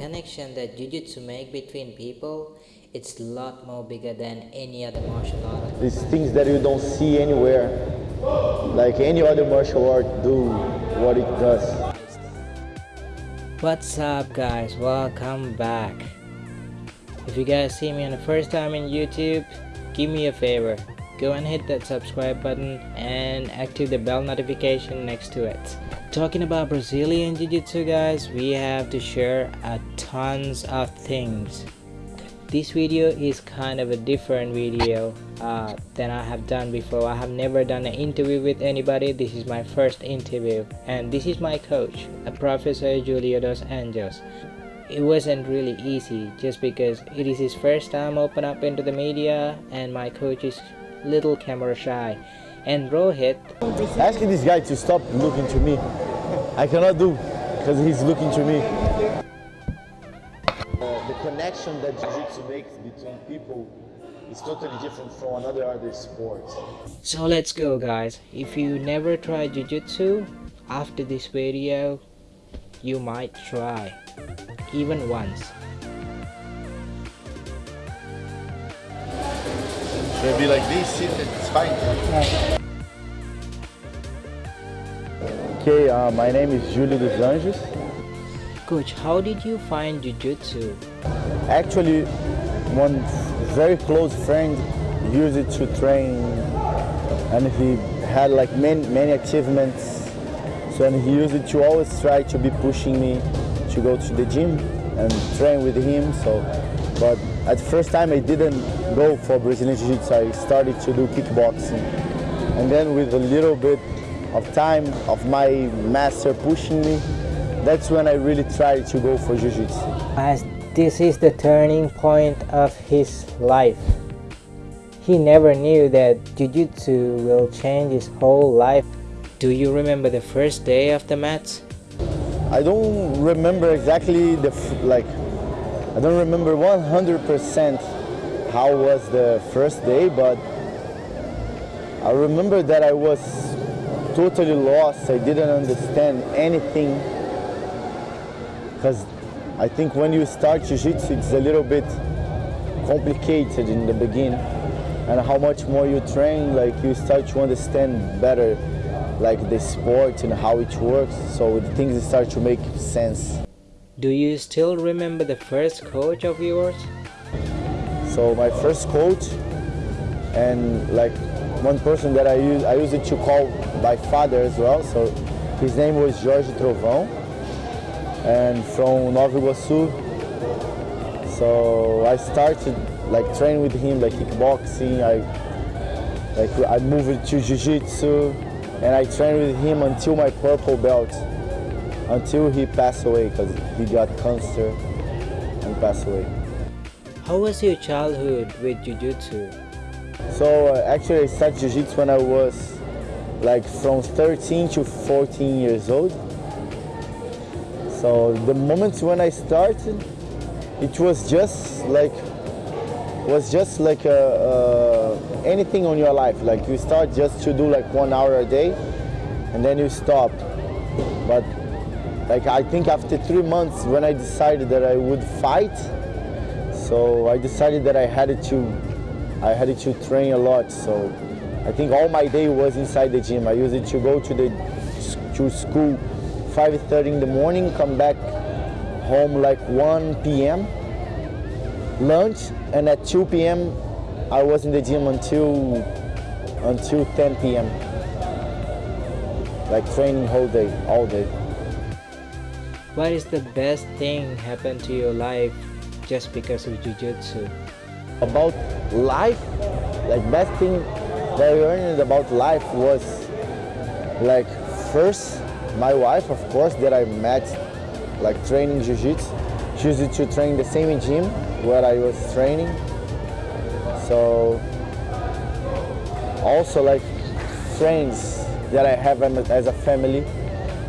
connection that Jiu-Jitsu make between people, it's a lot more bigger than any other martial art. These things that you don't see anywhere, like any other martial art do what it does. What's up guys, welcome back. If you guys see me on the first time in YouTube, give me a favor. Go and hit that subscribe button and active the bell notification next to it. Talking about Brazilian Jiu-Jitsu guys, we have to share a tons of things. This video is kind of a different video uh, than I have done before. I have never done an interview with anybody. This is my first interview and this is my coach, a Professor Julio dos Anjos it wasn't really easy just because it is his first time open up into the media and my coach is little camera shy and Rohit Asking this guy to stop looking to me, I cannot do because he's looking to me. Uh, the connection that Jiu-Jitsu makes between people is totally different from another other sport. so let's go guys if you never tried jiu-jitsu after this video you might try even once Should I be like this, sit, it's fine. Okay, uh, my name is Julio dos Anjos. coach how did you find jiu-jitsu Actually, one very close friend used it to train, and he had like many many achievements. So and he used it to always try to be pushing me to go to the gym and train with him. So, but at first time I didn't go for Brazilian Jiu-Jitsu. I started to do kickboxing, and then with a little bit of time of my master pushing me, that's when I really tried to go for Jiu-Jitsu. as this is the turning point of his life. He never knew that Jiu-Jitsu will change his whole life. Do you remember the first day of the mats? I don't remember exactly the f- like. I don't remember 100% how was the first day, but I remember that I was totally lost. I didn't understand anything because I think when you start jiu-jitsu, it's a little bit complicated in the beginning, and how much more you train, like you start to understand better, like the sport and how it works. So things start to make sense. Do you still remember the first coach of yours? So my first coach and like one person that I use I use it to call my father as well. So his name was Jorge Trovão and from Nova Iguaçu. So I started like training with him like kickboxing. I like I moved to jiu-jitsu and I trained with him until my purple belt until he passed away because he got cancer and passed away. How was your childhood with Jiu-Jitsu? So uh, actually I started jiu-jitsu when I was like from 13 to 14 years old. So the moment when I started, it was just like was just like a, uh, anything on your life. Like you start just to do like one hour a day, and then you stop. But like I think after three months, when I decided that I would fight, so I decided that I had to I had to train a lot. So I think all my day was inside the gym. I used it to go to the to school 5:30 in the morning, come back home like 1 p.m. lunch, and at 2 p.m. I was in the gym until until 10 p.m. Like training whole day, all day. What is the best thing happened to your life just because of Jiu-Jitsu? about life like best thing that I learned about life was like first my wife of course that I met like training jiu-jitsu she used to train the same gym where I was training so also like friends that I have um, as a family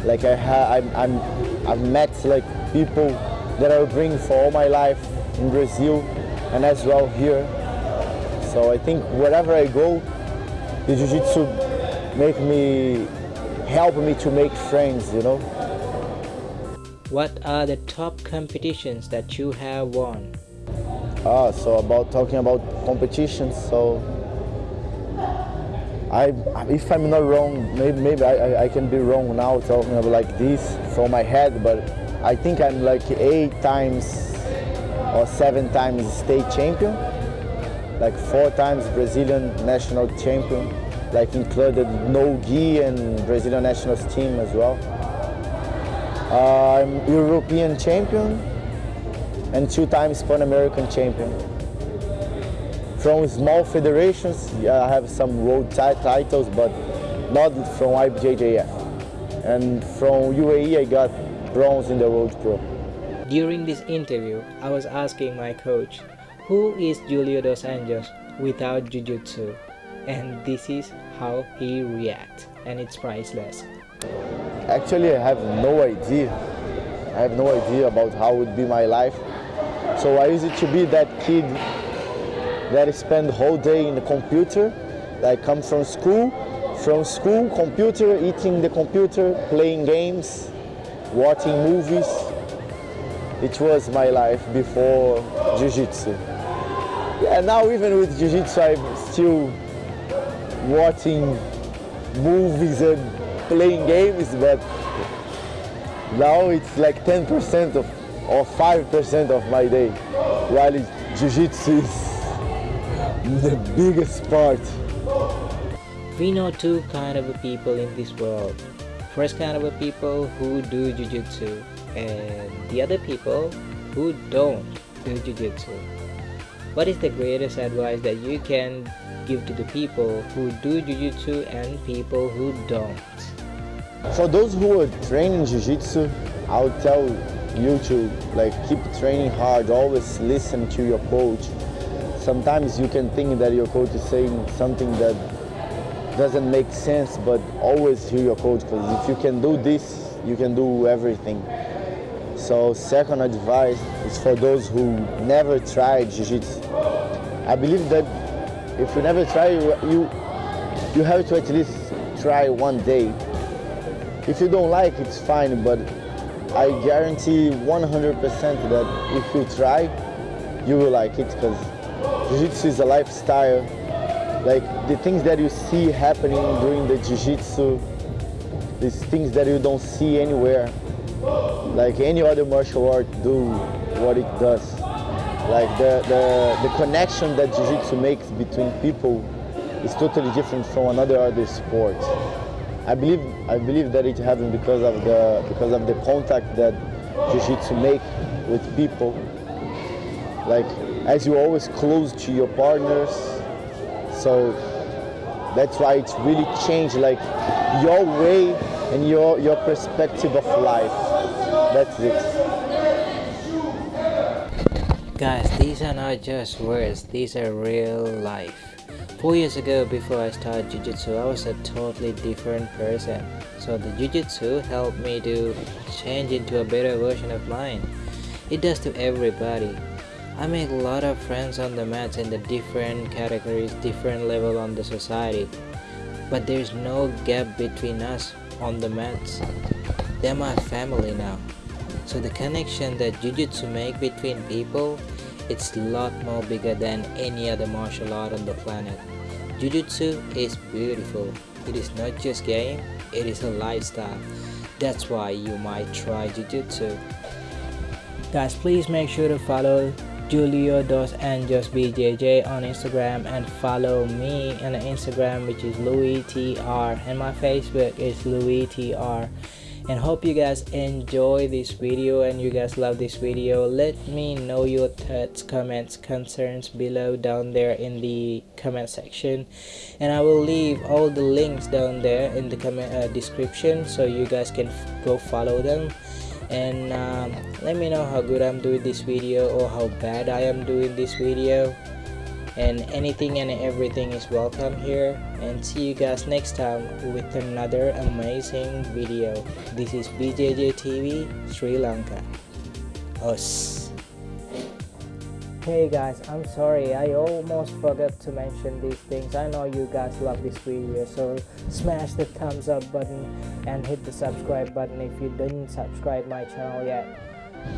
like I have I'm, I'm I've met like people that I will bring for all my life in Brazil and as well here. So I think wherever I go, the jiu-jitsu make me help me to make friends, you know. what are the top competitions that you have won? Ah, so about talking about competitions, so I, if I'm not wrong, maybe, maybe I, I can be wrong now talking about like this from my head, but I think I'm like eight times or seven times state champion, like four times Brazilian national champion, like included no gi and Brazilian national team as well. Uh, I'm European champion and two times Pan American champion. From small federations, yeah, I have some world titles, but not from IBJJF. And from UAE, I got bronze in the World Pro. During this interview, I was asking my coach, who is Julio Dos Anjos without Jiu-Jitsu? And this is how he reacts, and it's priceless. Actually, I have no idea. I have no idea about how would be my life. So I used to be that kid that spend the whole day in the computer, like come from school, from school, computer, eating the computer, playing games, watching movies. It was my life before Jiu-Jitsu. Yeah, now even with Jiu-Jitsu, I'm still watching movies and playing games, but now it's like 10% of or 5% of my day, while Jiu-Jitsu is the biggest part. We know two kind of people in this world. First kind of people who do Jiu-Jitsu and the other people who don't do Jiu-Jitsu. What is the greatest advice that you can give to the people who do Jiu-Jitsu and people who don't? For those who are training Jiu-Jitsu, I'll tell you to like keep training hard, always listen to your coach, sometimes you can think that your coach is saying something that doesn't make sense, but always hear your coach because if you can do this, you can do everything. So second advice is for those who never tried Jiu-Jitsu. I believe that if you never try, you, you have to at least try one day. If you don't like, it's fine, but I guarantee 100% that if you try, you will like it because Jiu-Jitsu is a lifestyle. Like the things that you see happening during the Jiu-Jitsu, these things that you don't see anywhere. Like any other martial art do what it does. Like the, the, the connection that Jiu-Jitsu makes between people is totally different from another other sport. I believe I believe that it happens because of the because of the contact that Jiu-Jitsu make with people. Like as you always close to your partners. So that's why it's really changed like your way and your your perspective of life. That's it. Guys, these are not just words, these are real life. Four years ago, before I started Jiu-Jitsu, I was a totally different person. So the Jiu-Jitsu helped me to change into a better version of mine. It does to everybody. I make a lot of friends on the mats in the different categories, different level on the society. But there's no gap between us on the mats. They're my family now. So the connection that Jiu-Jitsu make between people, it's a lot more bigger than any other martial art on the planet. Jiu-Jitsu is beautiful. It is not just game, it is a lifestyle. That's why you might try Jiu-Jitsu. Guys, please make sure to follow Julio Dos Anjos BJJ on Instagram and follow me on Instagram which is Louis TR and my Facebook is Louis TR and hope you guys enjoy this video and you guys love this video. Let me know your thoughts comments concerns below down there in the comment section. And i will leave all the links down there in the comment uh, description so you guys can go follow them and um, let me know how good I'm doing this video or how bad I am doing this video. And anything and everything is welcome here. And see you guys next time with another amazing video. This is BJJ TV Sri Lanka. Us Hey guys, I'm sorry, I almost forgot to mention these things. I know you guys love this video, so smash the thumbs up button and hit the subscribe button if you didn't subscribe my channel yet.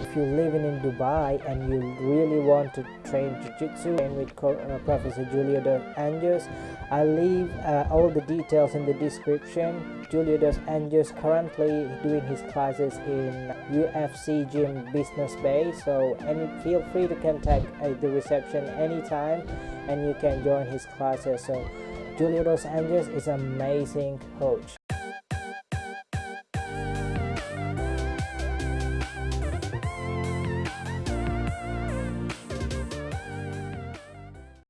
If you're living in Dubai and you really want to train Jiu-Jitsu with uh, Professor Julio dos Anjos, I'll leave uh, all the details in the description. Julio dos Anjos currently doing his classes in UFC Gym Business Bay, so any feel free to contact uh, the reception anytime, and you can join his classes. So Julio dos Anjos is amazing coach.